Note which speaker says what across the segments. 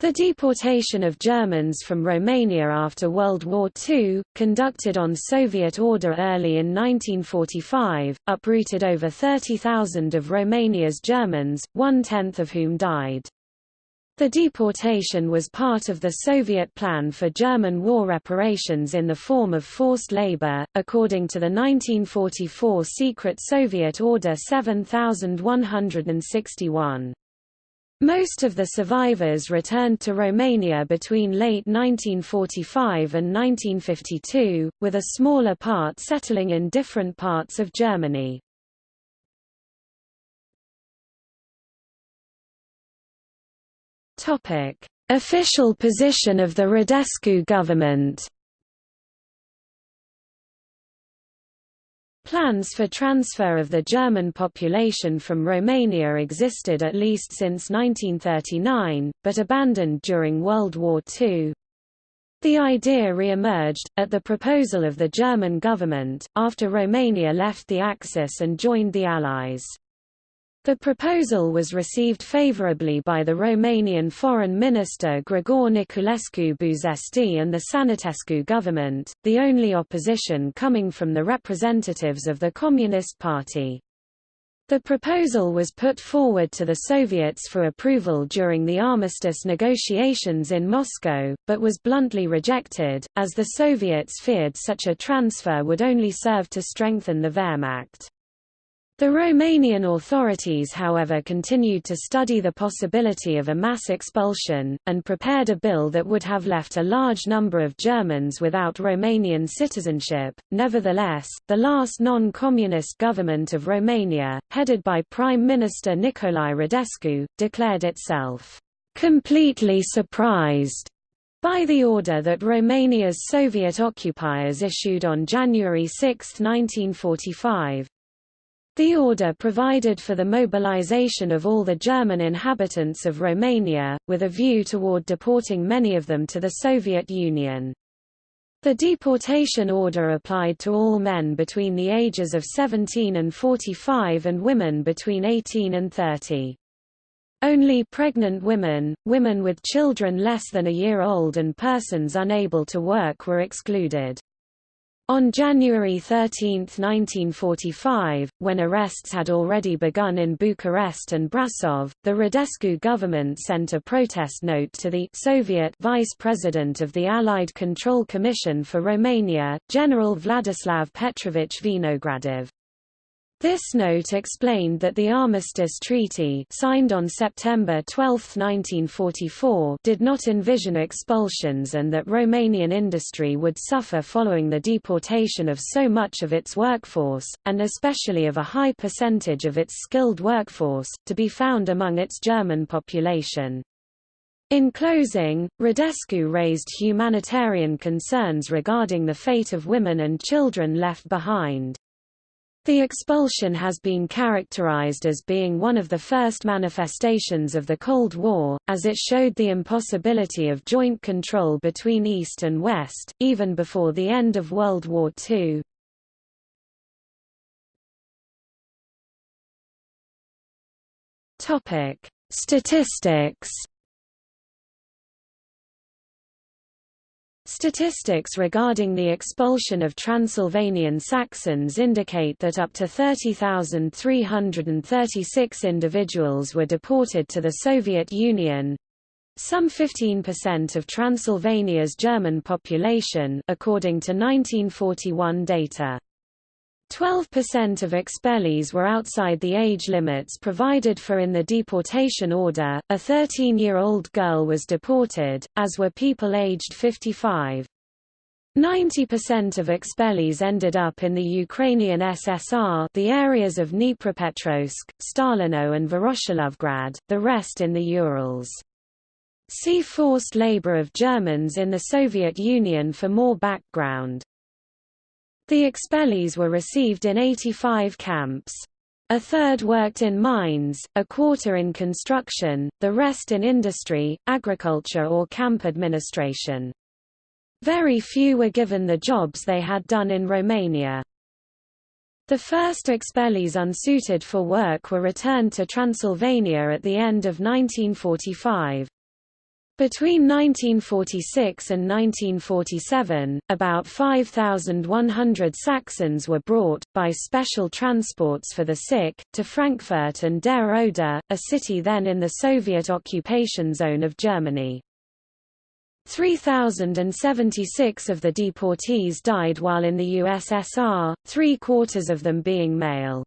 Speaker 1: The deportation of Germans from Romania after World War II, conducted on Soviet order early in 1945, uprooted over 30,000 of Romania's Germans, one-tenth of whom died. The deportation was part of the Soviet plan for German war reparations in the form of forced labor, according to the 1944 secret Soviet Order 7161. Most of the survivors returned to Romania between late 1945 and 1952, with a smaller part settling in different parts of Germany. Official position of the Radescu government Plans for transfer of the German population from Romania existed at least since 1939, but abandoned during World War II. The idea re-emerged, at the proposal of the German government, after Romania left the Axis and joined the Allies. The proposal was received favorably by the Romanian Foreign Minister Grigore Niculescu Buzesti and the Sănătescu government, the only opposition coming from the representatives of the Communist Party. The proposal was put forward to the Soviets for approval during the armistice negotiations in Moscow, but was bluntly rejected, as the Soviets feared such a transfer would only serve to strengthen the Wehrmacht. The Romanian authorities however continued to study the possibility of a mass expulsion, and prepared a bill that would have left a large number of Germans without Romanian citizenship. Nevertheless, the last non-communist government of Romania, headed by Prime Minister Nicolae Radescu, declared itself completely surprised by the order that Romania's Soviet occupiers issued on January 6, 1945, the order provided for the mobilization of all the German inhabitants of Romania, with a view toward deporting many of them to the Soviet Union. The deportation order applied to all men between the ages of 17 and 45 and women between 18 and 30. Only pregnant women, women with children less than a year old and persons unable to work were excluded. On January 13, 1945, when arrests had already begun in Bucharest and Brasov, the Radescu government sent a protest note to the Soviet Vice President of the Allied Control Commission for Romania, General Vladislav Petrovich Vinogradov. This note explained that the Armistice Treaty signed on September 12, 1944 did not envision expulsions and that Romanian industry would suffer following the deportation of so much of its workforce, and especially of a high percentage of its skilled workforce, to be found among its German population. In closing, Radescu raised humanitarian concerns regarding the fate of women and children left behind. The expulsion has been characterized as being one of the first manifestations of the Cold War, as it showed the impossibility of joint control between East and West, even before the end of World War II. Statistics Statistics regarding the expulsion of Transylvanian Saxons indicate that up to 30,336 individuals were deported to the Soviet Union, some 15% of Transylvania's German population according to 1941 data. 12% of expellees were outside the age limits provided for in the deportation order. A 13-year-old girl was deported, as were people aged 55. 90% of expellees ended up in the Ukrainian SSR the areas of Dnipropetrovsk, Stalino and Voroshilovgrad, the rest in the Urals. See forced labor of Germans in the Soviet Union for more background. The expellees were received in 85 camps. A third worked in mines, a quarter in construction, the rest in industry, agriculture or camp administration. Very few were given the jobs they had done in Romania. The first expellees unsuited for work were returned to Transylvania at the end of 1945. Between 1946 and 1947, about 5,100 Saxons were brought, by special transports for the sick, to Frankfurt an der Oder, a city then in the Soviet occupation zone of Germany. 3,076 of the deportees died while in the USSR, three-quarters of them being male.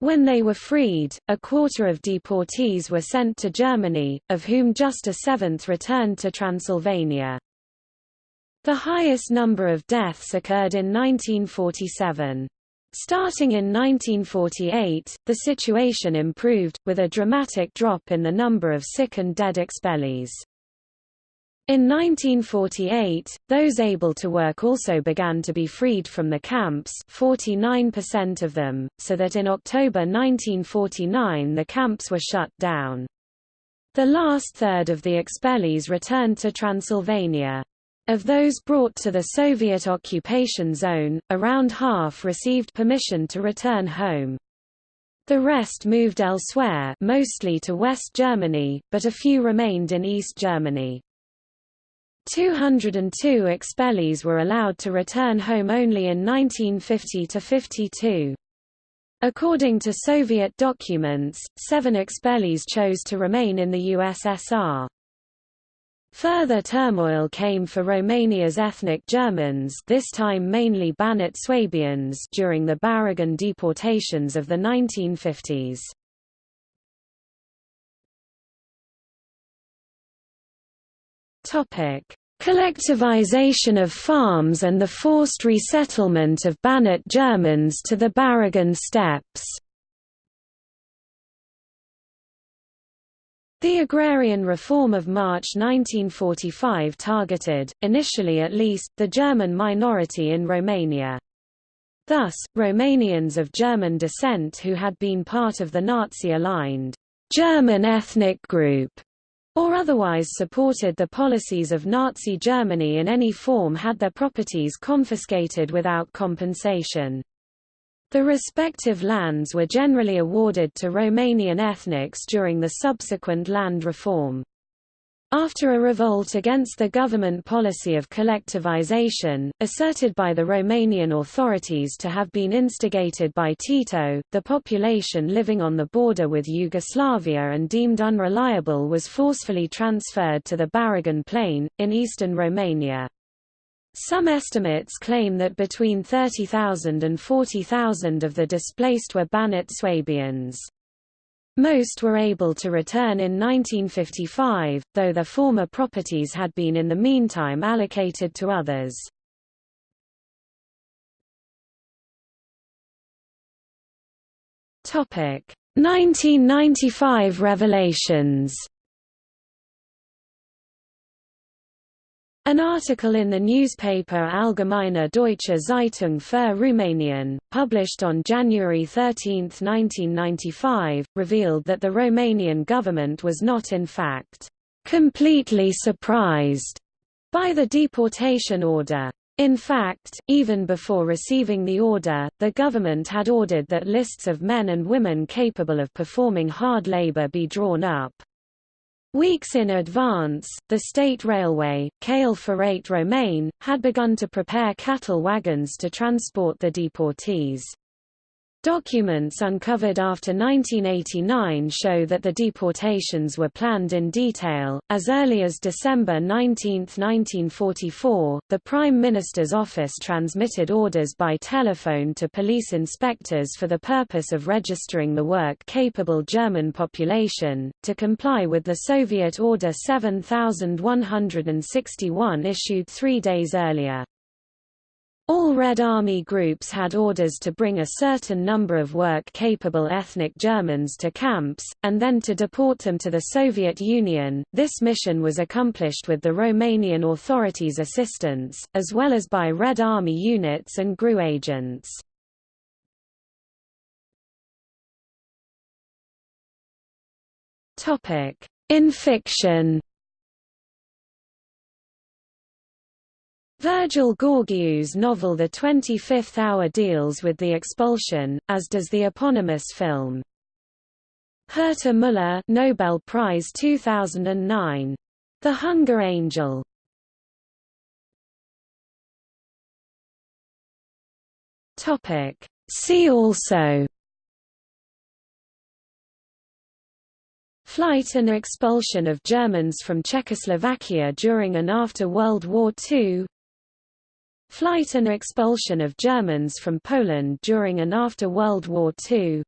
Speaker 1: When they were freed, a quarter of deportees were sent to Germany, of whom just a seventh returned to Transylvania. The highest number of deaths occurred in 1947. Starting in 1948, the situation improved, with a dramatic drop in the number of sick and dead expellees. In 1948, those able to work also began to be freed from the camps 49% of them, so that in October 1949 the camps were shut down. The last third of the expellees returned to Transylvania. Of those brought to the Soviet occupation zone, around half received permission to return home. The rest moved elsewhere mostly to West Germany, but a few remained in East Germany. 202 expellees were allowed to return home only in 1950–52. According to Soviet documents, seven expellees chose to remain in the USSR. Further turmoil came for Romania's ethnic Germans this time mainly Banat Swabians during the Baragan deportations of the 1950s. Topic: Collectivization of farms and the forced resettlement of Banat Germans to the Baragan steppes. The agrarian reform of March 1945 targeted, initially at least, the German minority in Romania. Thus, Romanians of German descent who had been part of the Nazi-aligned German ethnic group or otherwise supported the policies of Nazi Germany in any form had their properties confiscated without compensation. The respective lands were generally awarded to Romanian ethnics during the subsequent land reform. After a revolt against the government policy of collectivization, asserted by the Romanian authorities to have been instigated by Tito, the population living on the border with Yugoslavia and deemed unreliable was forcefully transferred to the Baragan Plain, in eastern Romania. Some estimates claim that between 30,000 and 40,000 of the displaced were Banat Swabians. Most were able to return in 1955, though their former properties had been in the meantime allocated to others. Topic: 1995 revelations. An article in the newspaper Allgemeine Deutsche Zeitung für Rumänien, published on January 13, 1995, revealed that the Romanian government was not in fact completely surprised by the deportation order. In fact, even before receiving the order, the government had ordered that lists of men and women capable of performing hard labor be drawn up. Weeks in advance, the state railway, Căile Ferate Române, had begun to prepare cattle wagons to transport the deportees. Documents uncovered after 1989 show that the deportations were planned in detail. As early as December 19, 1944, the Prime Minister's office transmitted orders by telephone to police inspectors for the purpose of registering the work-capable German population, to comply with the Soviet Order 7161 issued three days earlier. All Red Army groups had orders to bring a certain number of work-capable ethnic Germans to camps, and then to deport them to the Soviet Union. This mission was accomplished with the Romanian authorities' assistance, as well as by Red Army units and GRU agents. In fiction Virgil Gheorghiu's novel The Twenty-Fifth Hour deals with the expulsion, as does the eponymous film. Herta Müller Nobel Prize 2009. The Hunger Angel Topic. See also Flight and expulsion of Germans from Czechoslovakia during and after World War II Flight and expulsion of Germans from Poland during and after World War II